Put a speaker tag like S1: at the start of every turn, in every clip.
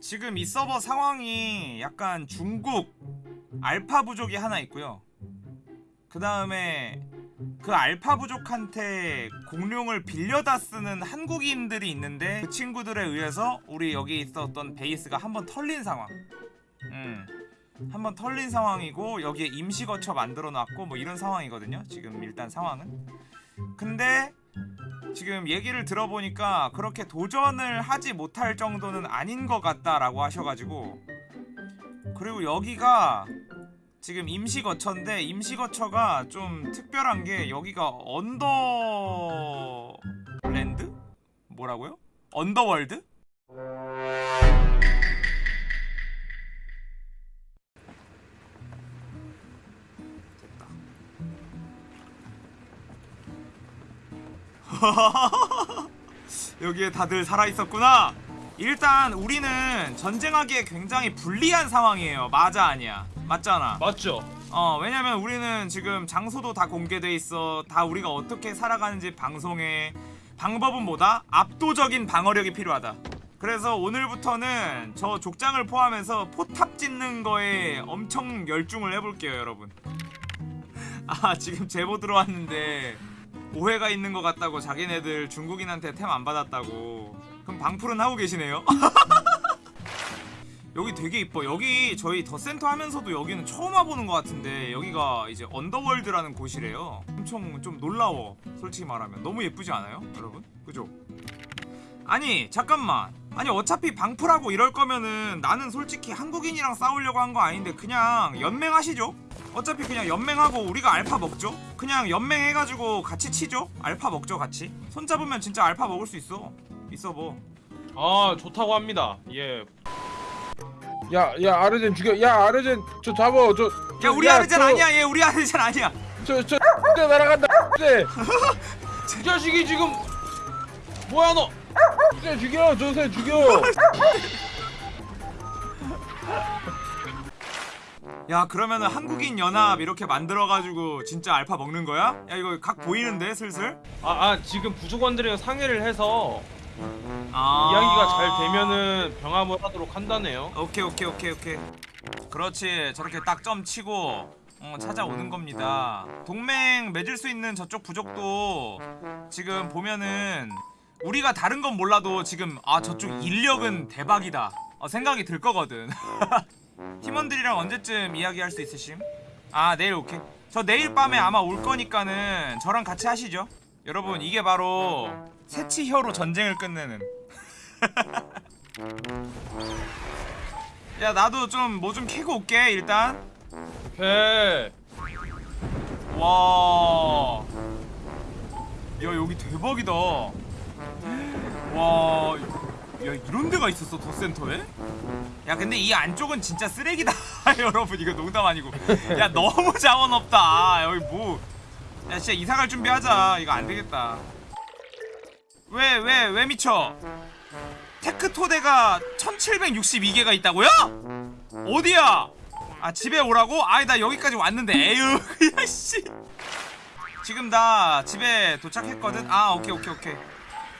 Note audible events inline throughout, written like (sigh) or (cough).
S1: 지금 이 서버 상황이 약간 중국 알파 부족이 하나 있고요. 그 다음에 그 알파 부족한테 공룡을 빌려다 쓰는 한국인들이 있는데 그 친구들에 의해서 우리 여기 있었던 베이스가 한번 털린 상황. 음. 한번 털린 상황이고 여기에 임시 거처 만들어 놨고 뭐 이런 상황이거든요. 지금 일단 상황은. 근데 지금 얘기를 들어보니까 그렇게 도전을 하지 못할 정도는 아닌 것 같다라고 하셔가지고 그리고 여기가 지금 임시 거처인데 임시 거처가 좀 특별한 게 여기가 Underland? 뭐라고요? Underworld? (laughs) 여기에 다들 살아있었구나. 일단 우리는 전쟁하기에 굉장히 불리한 상황이에요. 맞아 아니야? 맞잖아.
S2: 맞죠?
S1: 어 왜냐면 우리는 지금 장소도 다 공개돼 있어. 다 우리가 어떻게 살아가는지 방송해 방법은 뭐다? 압도적인 방어력이 필요하다. 그래서 오늘부터는 저 족장을 포함해서 포탑 짓는 거에 엄청 열중을 해볼게요 여러분. (laughs) 아 지금 제보 들어왔는데 오해가 있는 것 같다고 자기네들 중국인한테 템 안 받았다고. 그럼 방풀은 하고 계시네요? (laughs) 여기 되게 이뻐. 여기 저희 더 센터 하면서도 여기는 처음 와보는 것 같은데 여기가 이제 언더월드라는 곳이래요. 엄청 좀 놀라워 솔직히 말하면. 너무 예쁘지 않아요 여러분? 그죠? 아니 잠깐만. 아니 어차피 방풀하고 이럴 거면은 나는 솔직히 한국인이랑 싸우려고 한 거 아닌데 그냥 연맹하시죠 어차피 그냥 연맹하고 우리가 알파 먹죠 그냥 연맹해가지고 같이 치죠 알파 먹죠 같이 손잡으면 진짜 알파 먹을 수 있어 있어
S2: 뭐아 좋다고 합니다. 예.
S3: 야, 야, 아르젠 죽여. 야, 아르젠 저 잡어. 저.
S1: 야 우리 아르젠 아니야 얘 우리 아르젠 아니야
S3: 저, 저, 저 날아간다. 네. (laughs)
S2: 이 자식이 지금 뭐야 너?
S3: 저 죽여. 저새 죽여. (laughs)
S1: 야 그러면은 한국인 연합 이렇게 만들어가지고 진짜 알파 먹는 거야? 야 이거 각 보이는데 슬슬?
S2: 아, 아 지금 부족원들이랑 상의를 해서
S1: 아
S2: 이야기가 잘 되면은 병합을 하도록 한다네요.
S1: 오케이 오케이 오케이 오케이 그렇지 저렇게 딱 점 치고 어, 찾아오는 겁니다 동맹 맺을 수 있는 저쪽 부족도 지금 보면은 우리가 다른 건 몰라도 지금 아 저쪽 인력은 대박이다 어, 생각이 들 거거든 (laughs) 팀원들이랑 언제쯤 이야기할 수 있으심? 아 내일 오케이 저 내일 밤에 아마 올 거니까는 저랑 같이 하시죠 여러분 이게 바로 새치혀로 전쟁을 끝내는 (laughs) 야 나도 좀 뭐좀 캐고 올게 일단
S2: 오케이.
S1: 와. 야 여기 대박이다. 와. 야 이런 데가 있었어 도센터에? 야 근데 이 안쪽은 진짜 쓰레기다 (laughs) 여러분 이거 농담 아니고 야 너무 자원 없다 여기 뭐야 진짜 이사 갈 준비하자 이거 안 되겠다 왜 왜 왜 미쳐 테크토대가 1762개가 있다고요? 어디야? 아 집에 오라고? 아이 나 여기까지 왔는데 에휴 (laughs) 야씨 지금 나 집에 도착했거든? 아 오케이 오케이 오케이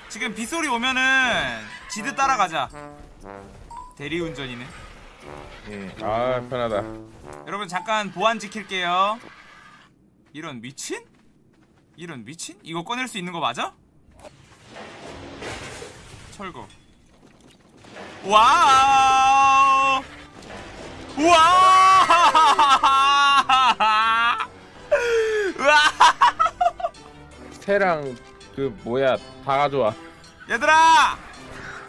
S1: 지금 빗소리 오면은 지드 따라가자 대리운전이네
S3: 응. 아, 편하다.
S1: 여러분 잠깐 보안 지킬게요 이런 미친? 이런 미친? 이거 꺼낼 수 있는 거 맞아? 철거 와우 와! 와!
S3: 스테랑 그 뭐야 다 가져와.
S1: 얘들아!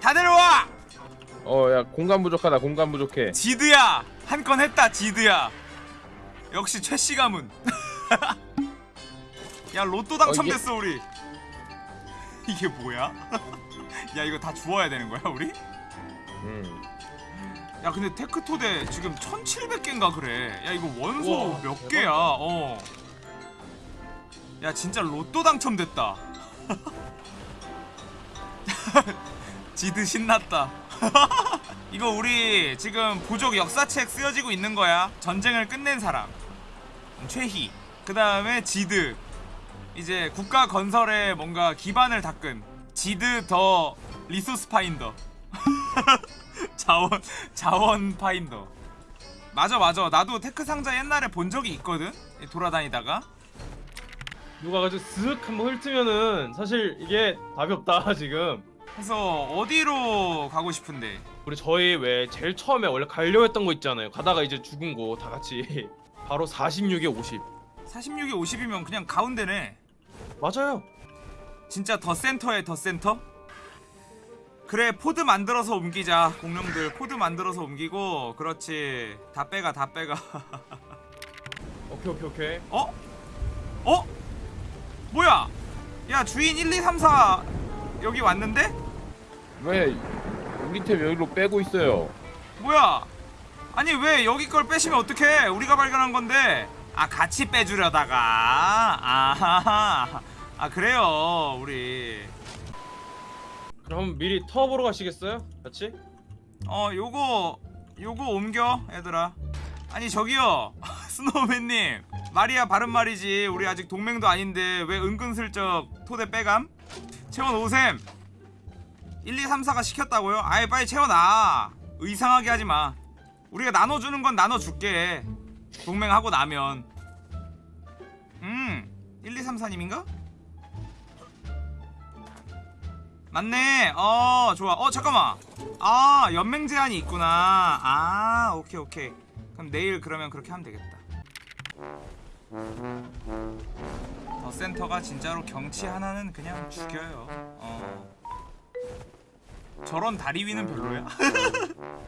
S1: 다 내려와!
S3: 어, 야 공간 부족하다. 공간 부족해.
S1: 지드야! 한 건 했다 지드야 역시 최씨 가문 (laughs) 야 로또 당첨됐어 우리 (laughs) 이게 뭐야? (laughs) 야 이거 다 주워야 되는 거야 우리?
S3: 응.
S1: 야 근데 테크토대 지금 1700개인가 그래 야 이거 원소
S2: 우와,
S1: 몇
S2: 대박이다.
S1: 개야 어. 야 진짜 로또 당첨됐다 지드 신났다 (laughs) 이거 우리 지금 부족 역사책 쓰여지고 있는 거야 전쟁을 끝낸 사람 최희 그 다음에 지드 이제 국가 건설에 뭔가 기반을 닦은 지드 the resource finder (laughs) 자원 자원 finder. 맞아 맞아. 나도 tech 상자 옛날에 본 적이 있거든. 돌아다니다가.
S2: 누가 가지고 쓱 한번 훑으면은 사실 이게 답이 없다 지금.
S1: 그래서 어디로 가고 싶은데?
S2: 우리 저희 왜 제일 처음에 원래 가려고 했던 거 있잖아요. 가다가 이제 죽은 거 다 같이 (laughs) 바로 46에 50.
S1: 46이 50이면 그냥 가운데네.
S2: 맞아요.
S1: 진짜 the center에 the center? 그래 pod 만들어서 옮기자 공룡들 pod 만들어서 옮기고 그렇지 다 빼가 다 빼가 (laughs)
S2: 오케이 오케이 오케이.
S1: 어? 어? 뭐야 야 주인 1 2 3 4 여기 왔는데?
S3: 왜 우리 팀 여기로 빼고 있어요?
S1: 뭐야? 아니 왜 여기 걸 빼시면 어떡해? 우리가 발견한 건데. 아 같이 빼주려다가. 아하하. 아 그래요 우리.
S2: 그럼 미리 터 보러 가시겠어요? 같이?
S1: 어 요거 요거 옮겨 얘들아. 아니 저기요. (laughs) 스노우맨님. 말이야 바른 말이지. 우리 아직 동맹도 아닌데 왜 은근슬쩍 토대 빼감? 채원 오셈 1, 2, 3, 4가 시켰다고요? 아예 빨리 채워놔. 의상하게 하지마. 우리가 나눠주는 건 나눠줄게. 동맹하고 나면. 음 1, 2, 3, 4님인가? 맞네. 어 좋아. 어 잠깐만. 아 연맹 제한이 있구나. 아 오케이 오케이. 그럼 내일 그러면 그렇게 하면 되겠다. 더 센터가 진짜로 경치 하나는 그냥 죽여요. 어 저런 다리 위는 별로야 (laughs)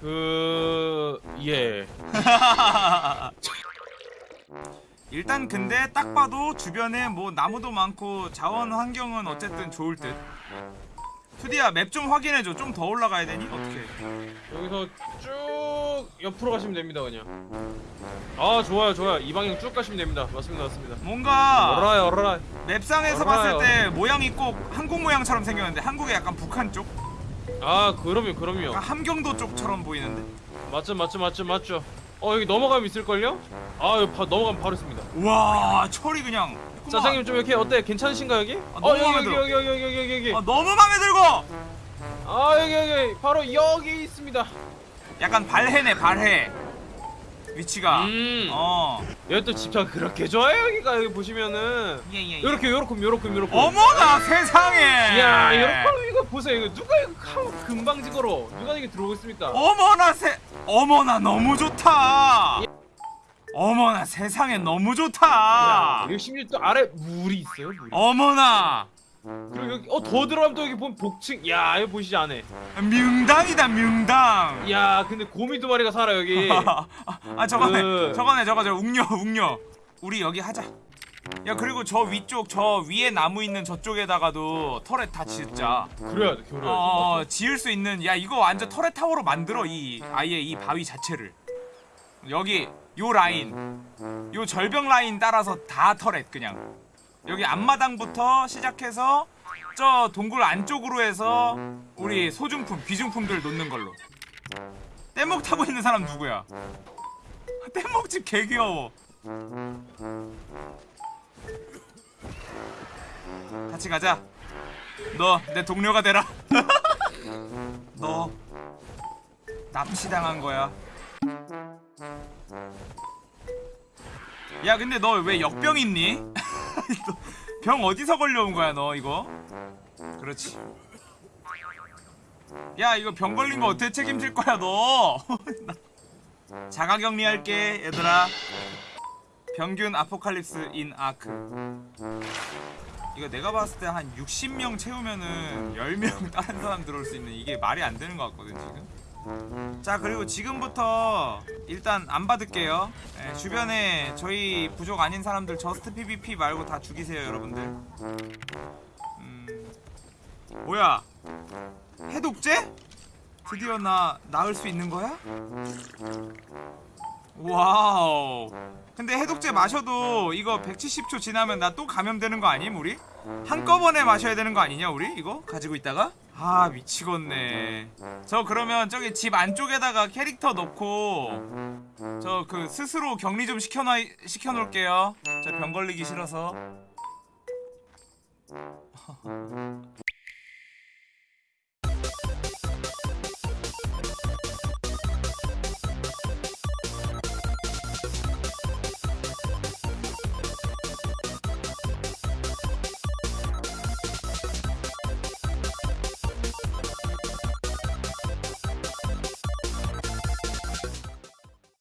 S2: 그 예. (laughs)
S1: 일단 근데 딱 봐도 주변에 뭐 나무도 많고 자원 환경은 어쨌든 좋을 듯 투디야 맵 좀 확인해줘 좀 더 올라가야 되니? 어떻게
S2: 여기서 쭉 옆으로 가시면 됩니다 그냥. 아 좋아요 좋아요 이 방향 쭉 가시면 됩니다. 맞습니다 맞습니다.
S1: 뭔가
S2: 얼라이 얼라이.
S1: 맵상에서
S2: 알아요.
S1: 봤을 때 모양이 꼭 한국 모양처럼 생겼는데 한국의 약간 북한 쪽?
S2: 아 그럼요 그럼요.
S1: 약간 함경도 쪽처럼 보이는데?
S2: 맞죠 맞죠 맞죠 맞죠. 어 여기 넘어가면 있을걸요? 아 여기 바, 넘어가면 바로 있습니다.
S1: 우와 철이 그냥
S2: 사장님 좀 이렇게 어때? 괜찮으신가 여기?
S1: 아,
S2: 어
S1: 너무
S2: 여기
S1: 마음에
S2: 여기
S1: 들어.
S2: 여기 여기 여기 여기 여기.
S1: 아, 너무 맘에 들고!
S2: 아 여기 여기 바로 여기 있습니다.
S1: 약간 발해네 발해 위치가
S2: 음.
S1: 어
S2: 여기 또 집착 그렇게 좋아요 여기가 여기 보시면은
S1: 예 예 예
S2: 요렇게 요렇게 요렇게 요렇게.
S1: 어머나 세상에
S2: 이야 요렇게 이거 보세요 이거 누가 이거 카- 금방지거로 누가 이게 들어오겠습니까?
S1: 어머나 세 어머나 너무 좋다 어머나 세상에 너무 좋다
S2: 야, 여기 심지어 또 아래 물이 있어요 물이.
S1: 어머나
S2: 그리고 여기 어 더 들어가면 또 여기 보면 복층. 야 여기 보시지 안에.
S1: 명당이다 명당
S2: 야 근데 곰이 두 마리가 살아 여기. (laughs)
S1: 아 저거네
S2: 그-
S1: 저거네 저거 저 웅녀 웅녀 우리 여기 하자 야 그리고 저 위쪽 저 위에 나무 있는 저쪽에다가도 터렛 다 짓자
S2: 그래야 돼 그래야 돼.
S1: 어 지을 수 있는 야 이거 완전 터렛 타워로 만들어 이 아예 이 바위 자체를 여기 요 라인 요 절벽 라인 따라서 다 터렛 그냥. 여기 앞마당부터 시작해서 저 동굴 안쪽으로 해서 우리 소중품 귀중품들 놓는 걸로. 뗏목 타고 있는 사람 누구야? 뗏목집 개 귀여워. 같이 가자. 너 내 동료가 되라. (laughs) 너 납치당한 거야 야 근데 너 왜 역병 있니? 너 (laughs) 병 어디서 걸려온 거야 너 이거? 그렇지. 야 이거 병 걸린 거 어떻게 책임질 거야 너? (laughs) 자가격리할게 얘들아. 평균 아포칼립스 인 아크. 이거 내가 봤을 때 한 60명 채우면은 10명 (laughs) 다른 사람 들어올 수 있는 이게 말이 안 되는 것 같거든 지금 자 그리고 지금부터 일단 안 받을게요 예, 주변에 저희 부족 아닌 사람들 just PVP 말고 다 죽이세요 여러분들 음 뭐야 해독제? 드디어 나 나을 수 있는 거야? wow 근데 해독제 마셔도 이거 170초 지나면 나 또 감염되는 거 아님 우리? 한꺼번에 마셔야 되는 거 아니냐 우리 이거? 가지고 있다가? 아 미치겠네. 저 그러면 저기 집 안쪽에다가 캐릭터 넣고 저 그 스스로 격리 좀 시켜놔 시켜놓을게요. 저 병 걸리기 싫어서